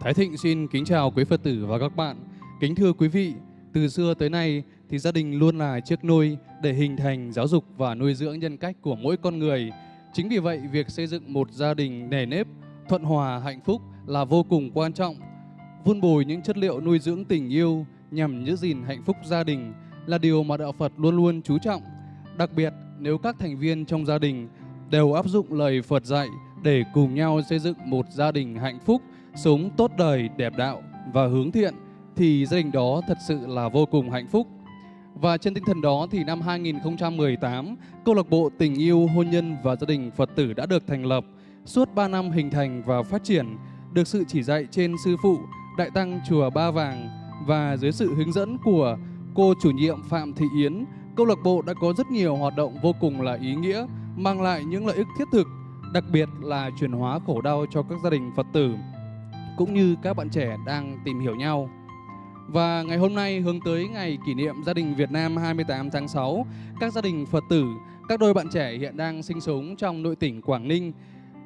Thái Thịnh xin kính chào quý Phật tử và các bạn. Kính thưa quý vị, từ xưa tới nay thì gia đình luôn là chiếc nôi để hình thành, giáo dục và nuôi dưỡng nhân cách của mỗi con người. Chính vì vậy, việc xây dựng một gia đình nề nếp, thuận hòa, hạnh phúc là vô cùng quan trọng. Vun bồi những chất liệu nuôi dưỡng tình yêu nhằm giữ gìn hạnh phúc gia đình là điều mà Đạo Phật luôn luôn chú trọng. Đặc biệt, nếu các thành viên trong gia đình đều áp dụng lời Phật dạy để cùng nhau xây dựng một gia đình hạnh phúc, sống tốt đời, đẹp đạo và hướng thiện, thì gia đình đó thật sự là vô cùng hạnh phúc. Và trên tinh thần đó thì năm 2018, câu lạc bộ tình yêu, hôn nhân và gia đình Phật tử đã được thành lập. Suốt 3 năm hình thành và phát triển, được sự chỉ dạy trên sư phụ Đại tăng chùa Ba Vàng và dưới sự hướng dẫn của cô chủ nhiệm Phạm Thị Yến, câu lạc bộ đã có rất nhiều hoạt động vô cùng là ý nghĩa, mang lại những lợi ích thiết thực, đặc biệt là chuyển hóa khổ đau cho các gia đình Phật tử cũng như các bạn trẻ đang tìm hiểu nhau. Và ngày hôm nay hướng tới ngày kỷ niệm gia đình Việt Nam 28 tháng 6, các gia đình Phật tử, các đôi bạn trẻ hiện đang sinh sống trong nội tỉnh Quảng Ninh,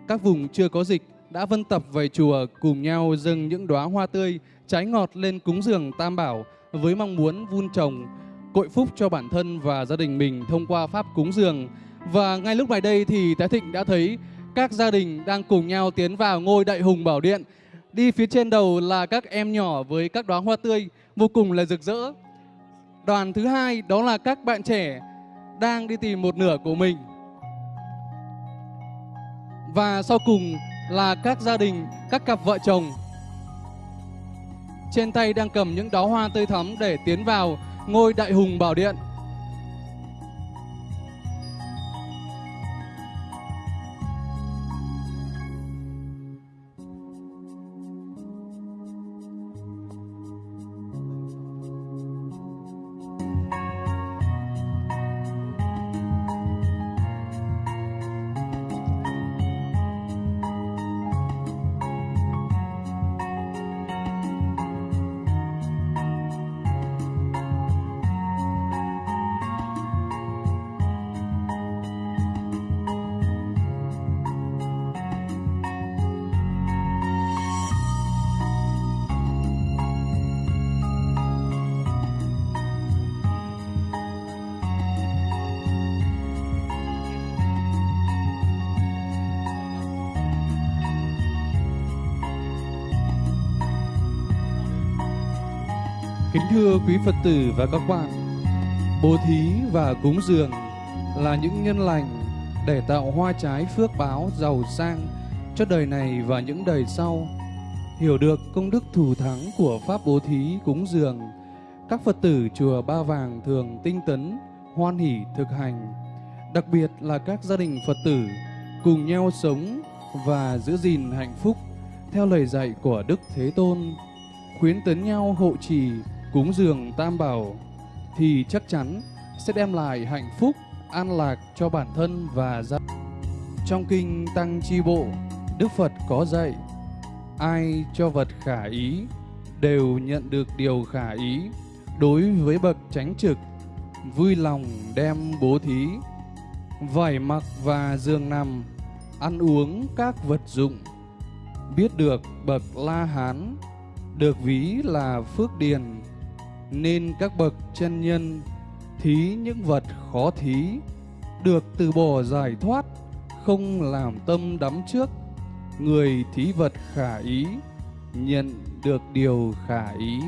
các vùng chưa có dịch đã vân tập về chùa cùng nhau dâng những đóa hoa tươi, trái ngọt lên cúng dường Tam Bảo với mong muốn vun trồng, cội phúc cho bản thân và gia đình mình thông qua pháp cúng dường. Và ngay lúc này đây thì Thái Thịnh đã thấy các gia đình đang cùng nhau tiến vào ngôi Đại Hùng Bảo Điện. Đi phía trên đầu là các em nhỏ với các đóa hoa tươi vô cùng là rực rỡ. Đoàn thứ hai đó là các bạn trẻ đang đi tìm một nửa của mình. Và sau cùng là các gia đình, các cặp vợ chồng trên tay đang cầm những đóa hoa tươi thắm để tiến vào ngôi đại hùng bảo điện. Kính thưa quý Phật tử và các bạn, bố thí và cúng dường là những nhân lành để tạo hoa trái phước báo giàu sang cho đời này và những đời sau. Hiểu được công đức thù thắng của Pháp bố thí cúng dường, các Phật tử chùa Ba Vàng thường tinh tấn, hoan hỷ thực hành. Đặc biệt là các gia đình Phật tử cùng nhau sống và giữ gìn hạnh phúc theo lời dạy của Đức Thế Tôn, khuyến tấn nhau hộ trì cúng dường tam bảo thì chắc chắn sẽ đem lại hạnh phúc, an lạc cho bản thân và gia Trong kinh Tăng Chi Bộ, Đức Phật có dạy, ai cho vật khả ý đều nhận được điều khả ý. Đối với bậc chánh trực, vui lòng đem bố thí, vải mặc và giường nằm, ăn uống các vật dụng, biết được bậc La Hán được ví là phước điền nên các bậc chân nhân thí những vật khó thí, được từ bỏ giải thoát, không làm tâm đắm trước. Người thí vật khả ý, nhận được điều khả ý.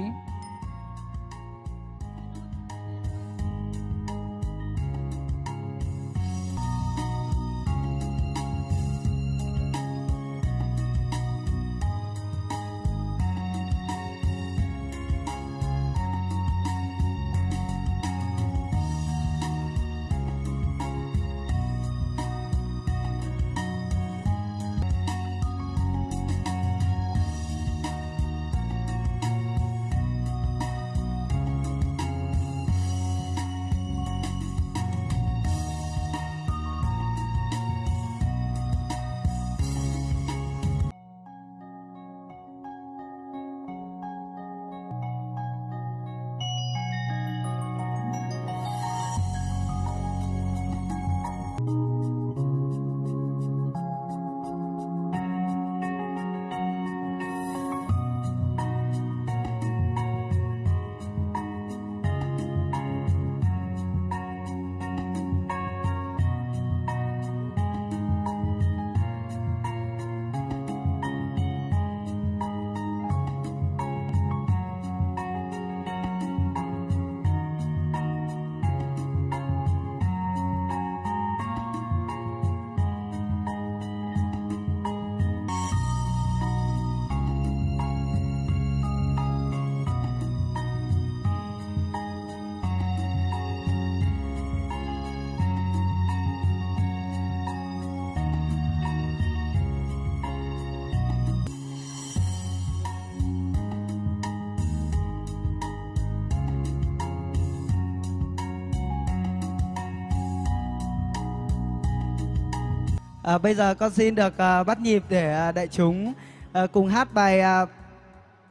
À, bây giờ con xin được à, bắt nhịp để à, đại chúng à, cùng hát bài à,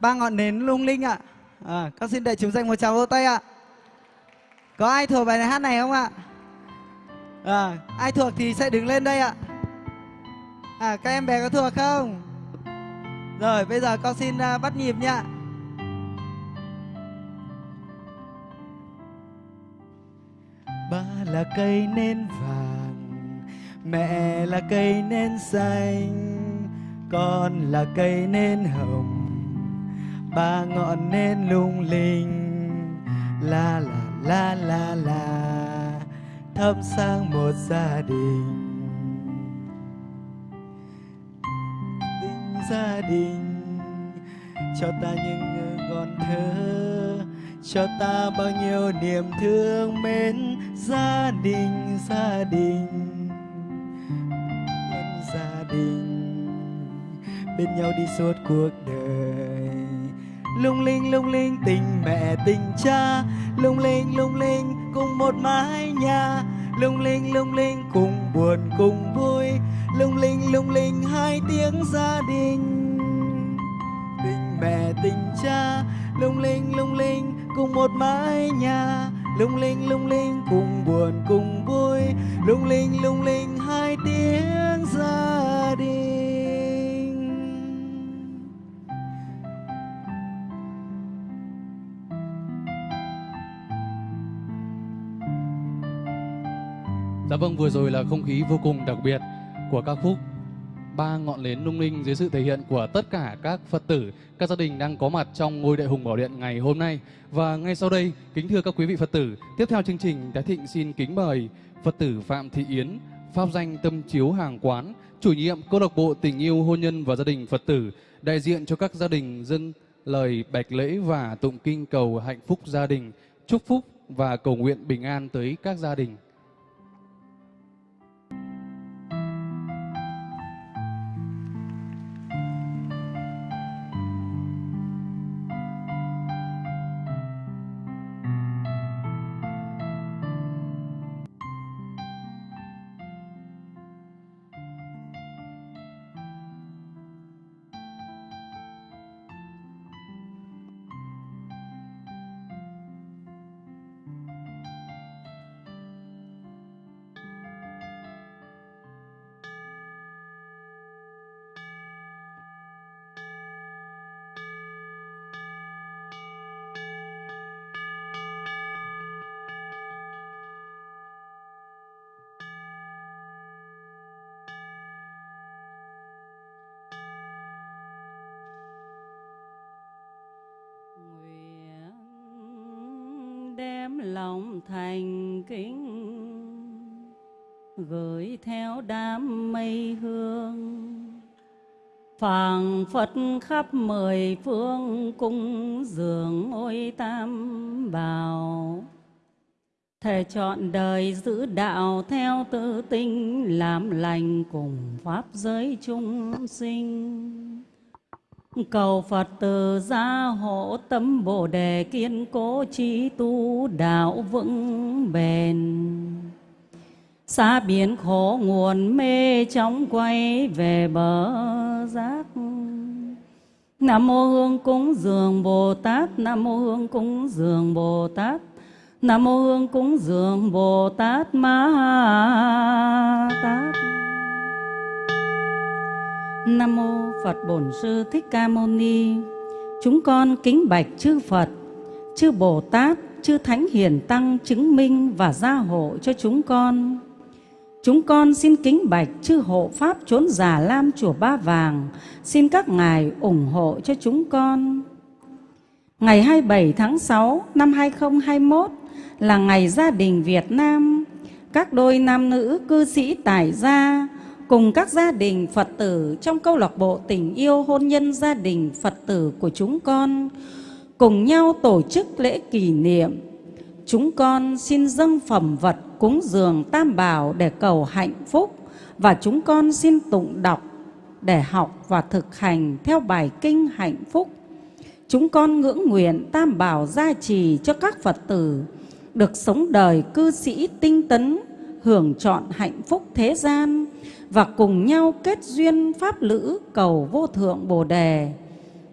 ba ngọn nến lung linh ạ. À, con xin đại chúng dành một tràng vỗ tay ạ. Có ai thuộc bài này hát này không ạ? À, ai thuộc thì sẽ đứng lên đây ạ. À, các em bé có thuộc không? Rồi, bây giờ con xin à, bắt nhịp nhá Ba là cây nến vàng Mẹ là cây nên xanh, Con là cây nên hồng. Ba ngọn nên lung linh, La la la la la, Thắp sang một gia đình. Tình gia đình, Cho ta những ngọn thơ, cho ta bao nhiêu niềm thương mến gia đình gia đình gia bên nhau đi suốt cuộc đời. Lung linh lung linh, tình mẹ, tình cha. Lung linh lung linh, cùng một mái nhà. Lung linh lung linh, cùng buồn, cùng vui. Lung linh lung linh, hai tiếng gia đình. Tình mẹ, tình cha. Lung linh lung linh, cùng một mái nhà. Lung linh lung linh, cùng buồn, cùng vui. Lung linh lung linh Dạ vâng, vừa rồi là không khí vô cùng đặc biệt của ca khúc ba ngọn nến lung linh dưới sự thể hiện của tất cả các Phật tử, các gia đình đang có mặt trong ngôi đại hùng bảo điện ngày hôm nay. Và ngay sau đây, kính thưa các quý vị Phật tử, tiếp theo chương trình Thái Thịnh xin kính mời Phật tử Phạm Thị Yến, pháp danh Tâm Chiếu Hàng Quán, chủ nhiệm câu lạc bộ tình yêu hôn nhân và gia đình Phật tử, đại diện cho các gia đình dân lời bạch lễ và tụng kinh cầu hạnh phúc gia đình, chúc phúc và cầu nguyện bình an tới các gia đình. Đem lòng thành kính, gửi theo đám mây hương. Phảng phất khắp mười phương cung dường ôi tam bảo. Thể chọn đời giữ đạo theo tự tinh, làm lành cùng pháp giới chúng sinh. Cầu Phật từ gia hộ tâm Bồ đề kiên cố trí tu đạo vững bền. Xa biến khổ nguồn mê chóng quay về bờ giác. Nam mô Hương cúng dường Bồ Tát, Nam mô Hương cúng dường Bồ Tát. Nam mô Hương cúng dường Bồ Tát Ma Tát. Nam mô Phật Bổn Sư Thích Ca Mâu Ni. Chúng con kính bạch chư Phật, chư Bồ Tát, chư Thánh Hiền Tăng chứng minh và gia hộ cho chúng con. Chúng con xin kính bạch chư hộ Pháp trốn già Lam Chùa Ba Vàng, xin các ngài ủng hộ cho chúng con. Ngày 27 tháng 6 năm 2021 là ngày gia đình Việt Nam. Các đôi nam nữ cư sĩ tài gia cùng các gia đình Phật tử trong câu lạc bộ tình yêu hôn nhân gia đình Phật tử của chúng con cùng nhau tổ chức lễ kỷ niệm. Chúng con xin dâng phẩm vật cúng dường tam bảo để cầu hạnh phúc và chúng con xin tụng đọc để học và thực hành theo bài kinh hạnh phúc. Chúng con ngưỡng nguyện tam bảo gia trì cho các Phật tử được sống đời cư sĩ tinh tấn, hưởng trọn hạnh phúc thế gian và cùng nhau kết duyên pháp lữ cầu vô thượng Bồ đề.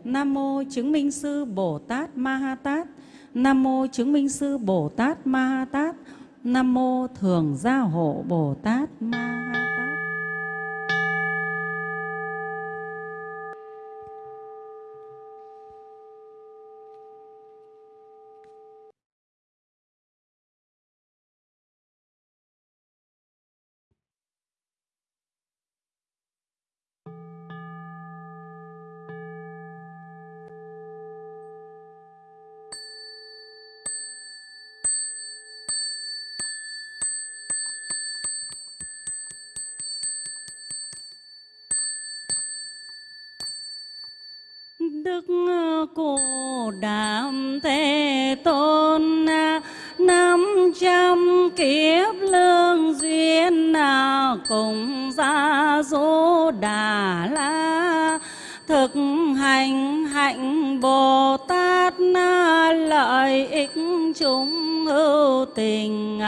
Nam mô chứng minh sư Bồ Tát Ma Ha Tát. Nam mô chứng minh sư Bồ Tát Ma Ha Tát. Nam mô thường gia hộ Bồ Tát Ma Ha Đức ờ, Cô Đàm Thế Tôn ờ, năm trăm kiếp lương duyên nào cùng gia dỗ đà la. Thực hành hạnh Bồ Tát na lợi ích chúng hữu tình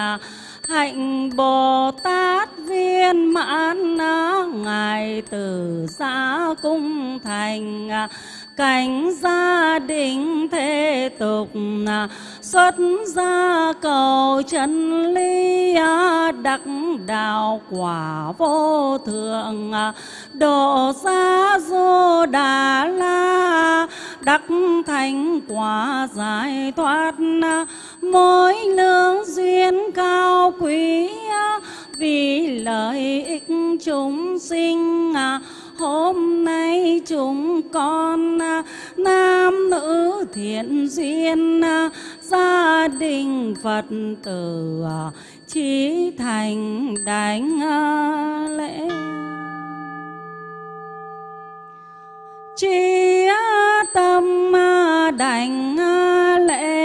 hạnh Bồ Tát viên mãn ngài từ xa cung thành cảnh gia đình thế tục xuất gia cầu chân lý đắc đạo quả vô thượng à. độ gia du đà la, đắc thành quả giải thoát mỗi lương duyên cao quý vì lợi ích chúng sinh à hôm nay chúng con à, nam nữ thiện duyên à, gia đình phật tử à, trí thành đánh lễ. Chi tâm đảnh lễ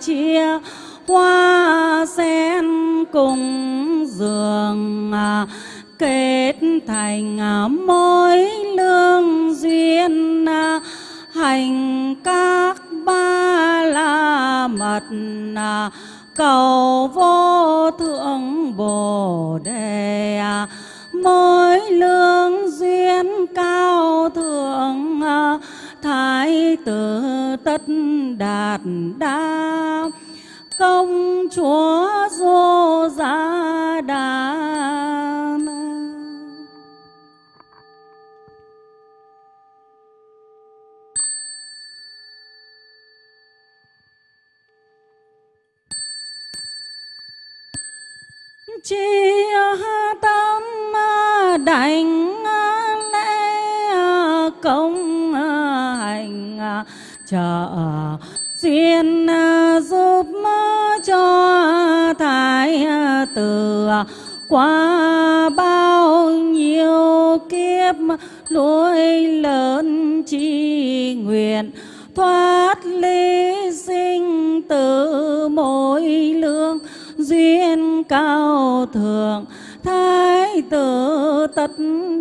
chia hoa sen cùng giường kết thành à, mối lương duyên à, hành các ba la mật à, cầu vô thượng bồ đề mối lương duyên cao thượng thái tử tất đạt đa, công chúa chi tâm đảnh lễ công hành. Trợ duyên giúp cho thái tử qua bao nhiêu kiếp nuôi lớn chi nguyện, thoát ly sinh tử mỗi lương cao thượng, thái tử tất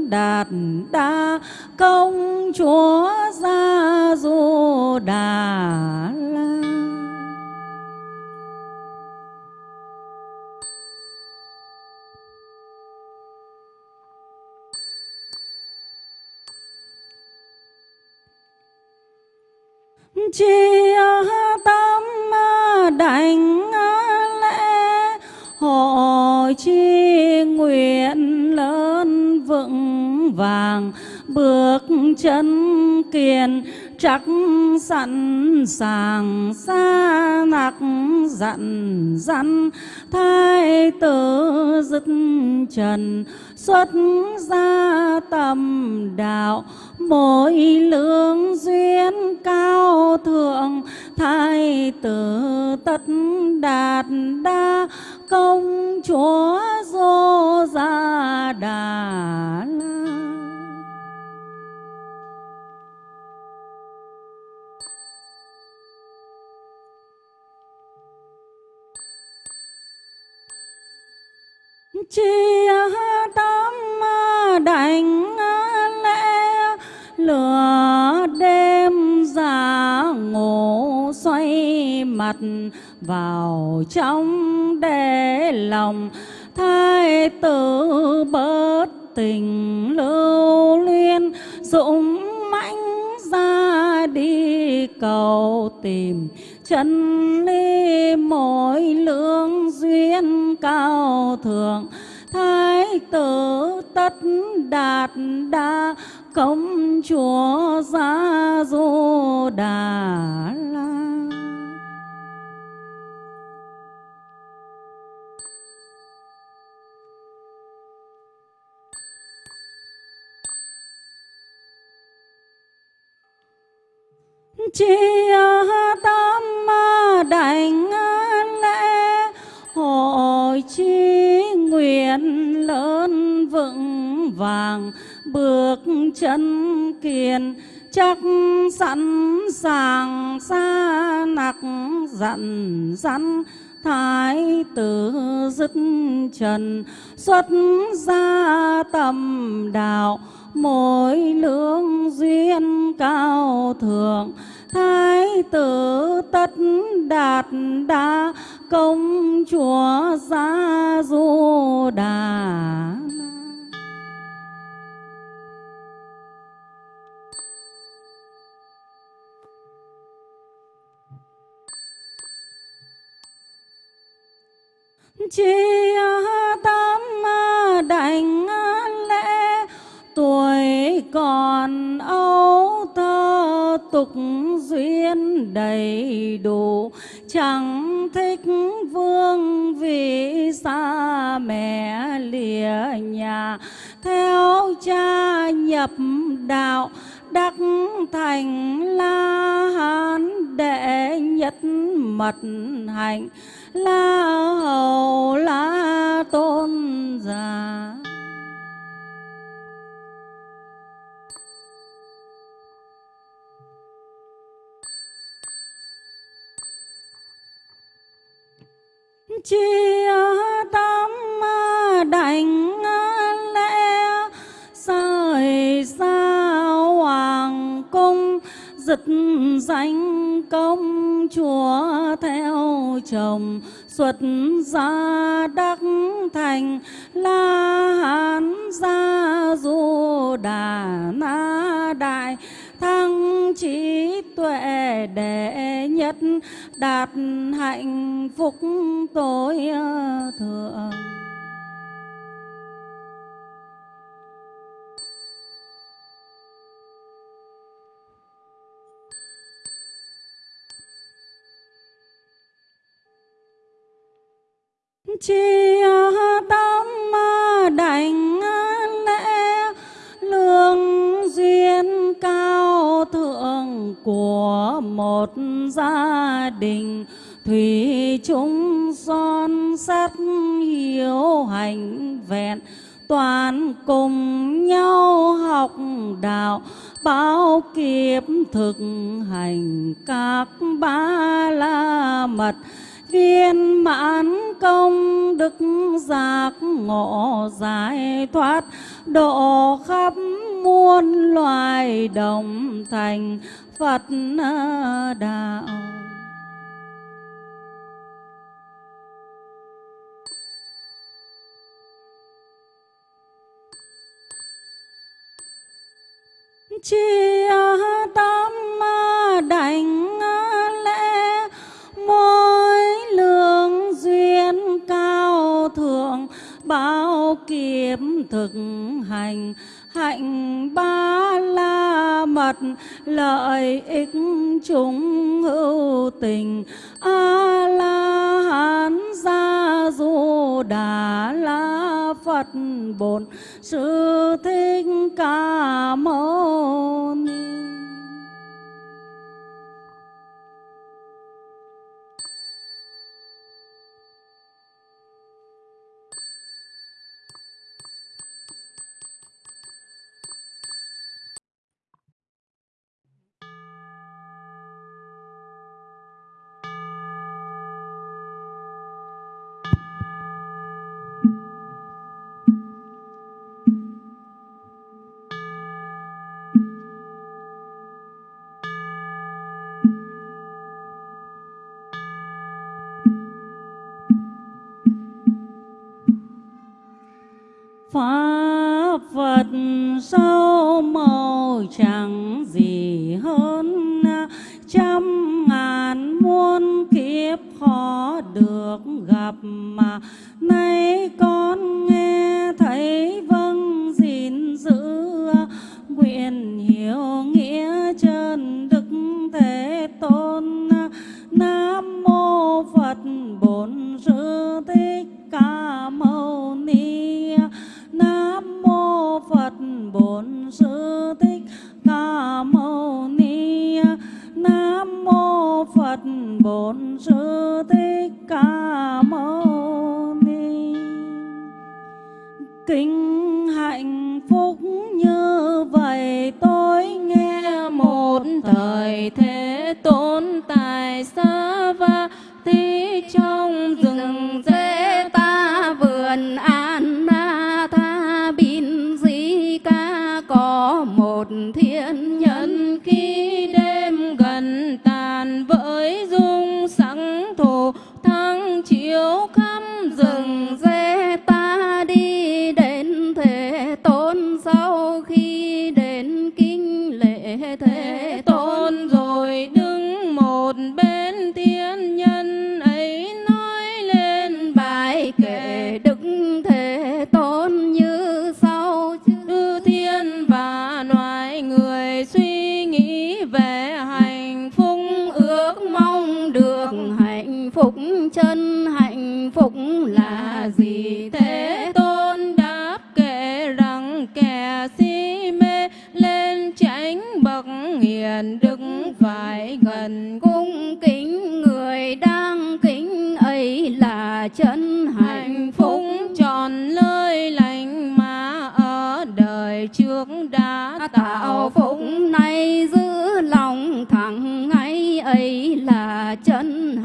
đạt đa công chúa gia du đà la. Chia tâm đảnh chi nguyện lớn vững vàng, bước chân kiên chắc sẵn sàng xa nặc dặn dặn, thái tử dứt trần, xuất gia tâm đạo, mỗi lương duyên cao thượng, thái tử tất đạt đa công chúa dô gia đà la chia tâm đảnh lễ lừa. Mặt vào trong để lòng, thái tử bớt tình lưu luyên dũng mãnh ra đi cầu tìm chân lý mỗi lương duyên cao thượng. Thái tử tất đạt đa, công chúa gia du đà la. Chi tâm đảnh lễ, hội chi nguyện lớn vững vàng, bước chân kiên chắc sẵn sàng xa nặc dặn dặn, thái tử dứt trần, xuất gia tầm đạo, mỗi lương duyên cao thượng thái tử tất đạt đa công chúa gia du đà chi tục duyên đầy đủ, chẳng thích vương vì xa mẹ lìa nhà. Theo cha nhập đạo, đắc thành la hán đệ nhất mật hạnh. La hầu la tôn giả. Chi tâm đảnh lễ rời xa hoàng cung giật danh công chúa theo chồng xuất gia đắc thành, la hán gia du đà na đại thăng trí tuệ đệ nhất đạt hạnh phúc tối ờ, thượng. Chi ờ, tâm ờ, đành một gia đình, thủy chung son sắt hiếu hành vẹn, toàn cùng nhau học đạo bao kiếp thực hành các ba la mật. Viên mãn công đức giác ngộ giải thoát, độ khắp muôn loài đồng thành Phật đạo chia tâm đảnh lễ, mỗi lương duyên cao thượng, bao kiếp thực hành, hạnh ba Phật lợi ích chúng hữu tình. A la hán gia du đà la phật bổn. Sư thích ca mâu ni. nguyện kamu chân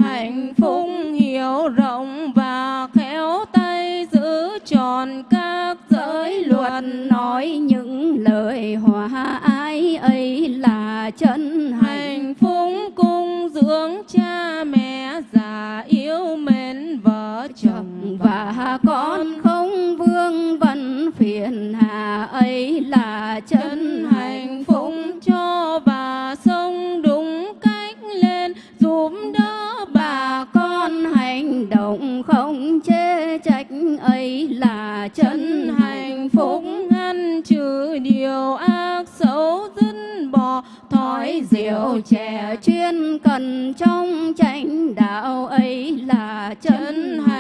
giàu trẻ chuyên cần trong chánh đạo ấy là chân hạnh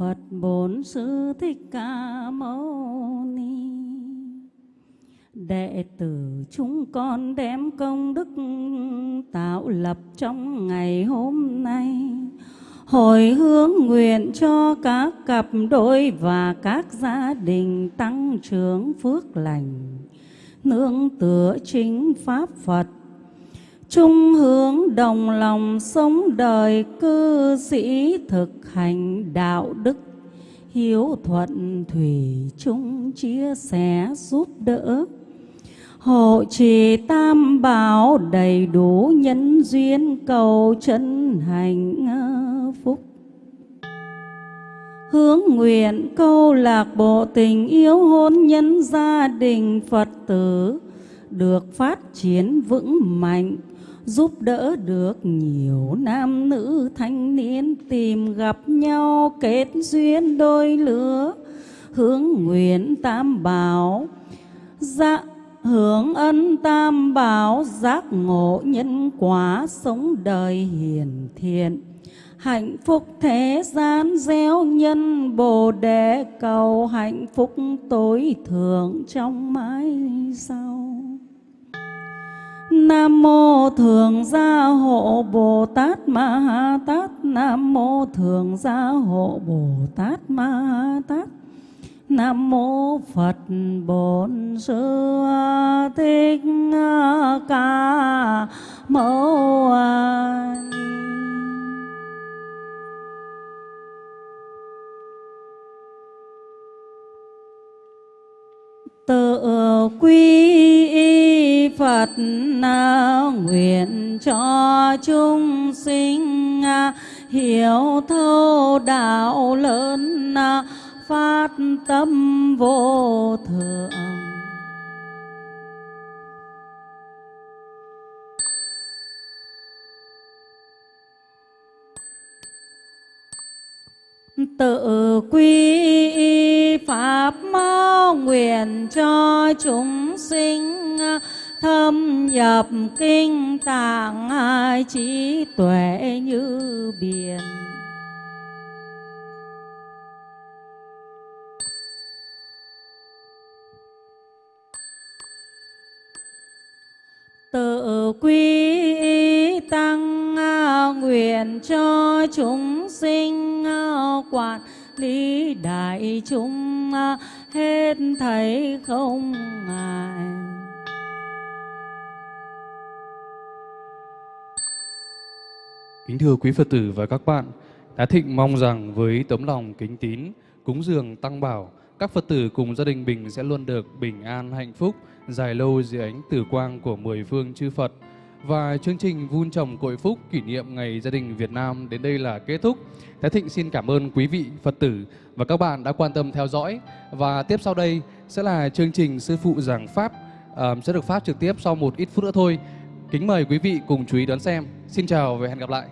Phật Bổn Sư Thích Ca Mâu Ni. Đệ tử chúng con đem công đức tạo lập trong ngày hôm nay. Hồi hướng nguyện cho các cặp đôi và các gia đình tăng trưởng phước lành. Nương tựa chính Pháp Phật chung hướng đồng lòng sống đời cư sĩ thực hành đạo đức. Hiếu thuận thủy chung chia sẻ giúp đỡ. Hộ trì tam bảo đầy đủ nhân duyên cầu chân hành phúc. Hướng nguyện câu lạc bộ tình yêu hôn nhân gia đình phật tử được phát triển vững mạnh, giúp đỡ được nhiều nam nữ thanh niên tìm gặp nhau kết duyên đôi lứa, hướng nguyện tam bảo. Dạ hưởng ân tam bảo giác ngộ nhân quả sống đời hiền thiện hạnh phúc thế gian gieo nhân bồ đề cầu hạnh phúc tối thượng trong mãi sau Nam mô Thường Gia Hộ Bồ Tát Ma Ha Tát. Nam mô Thường Gia Hộ Bồ Tát Ma Ha Tát. Nam mô Phật Bổn Sư Thích Ca Mâu Ni tự quy Phật nguyện cho chúng sinh à, hiểu thấu đạo lớn à, phát tâm vô thượng. Tự quy pháp nguyện cho chúng sinh à, thâm nhập kinh tạng trí tuệ như biển. Tự quy tăng à, nguyện cho chúng sinh à, quản lý đại chúng à, hết thảy không ngại. Thưa quý Phật tử và các bạn, Thái Thịnh mong rằng với tấm lòng kính tín, cúng dường tăng bảo, các Phật tử cùng gia đình mình sẽ luôn được bình an hạnh phúc, dài lâu dưới ánh tử quang của mười phương chư Phật. Và chương trình vun trồng cội phúc kỷ niệm Ngày Gia đình Việt Nam đến đây là kết thúc. Thái Thịnh xin cảm ơn quý vị Phật tử và các bạn đã quan tâm theo dõi. Và tiếp sau đây sẽ là chương trình Sư Phụ Giảng Pháp à, sẽ được phát trực tiếp sau một ít phút nữa thôi. Kính mời quý vị cùng chú ý đón xem. Xin chào và hẹn gặp lại.